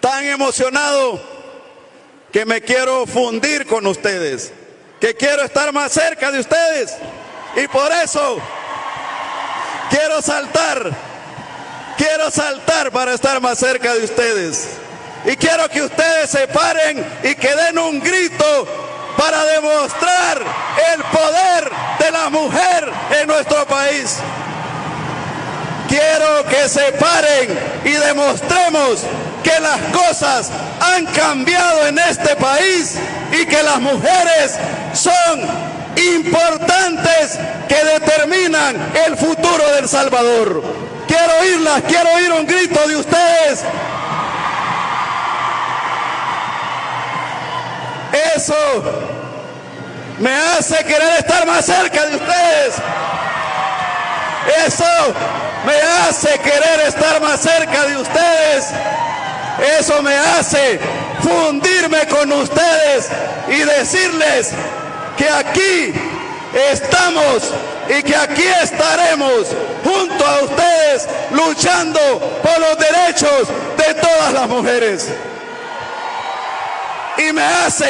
tan emocionado que me quiero fundir con ustedes, que quiero estar más cerca de ustedes y por eso quiero saltar, quiero saltar para estar más cerca de ustedes. Y quiero que ustedes se paren y que den un grito para demostrar el poder de la mujer en nuestro país. Quiero que se paren y demostremos que las cosas han cambiado en este país y que las mujeres son importantes que determinan el futuro del Salvador. Quiero oírlas, quiero oír un grito de ustedes. Eso me hace querer estar más cerca de ustedes. Eso me hace querer estar más cerca de ustedes. Eso me hace fundirme con ustedes y decirles que aquí estamos y que aquí estaremos junto a ustedes luchando por los derechos de todas las mujeres. Y me hace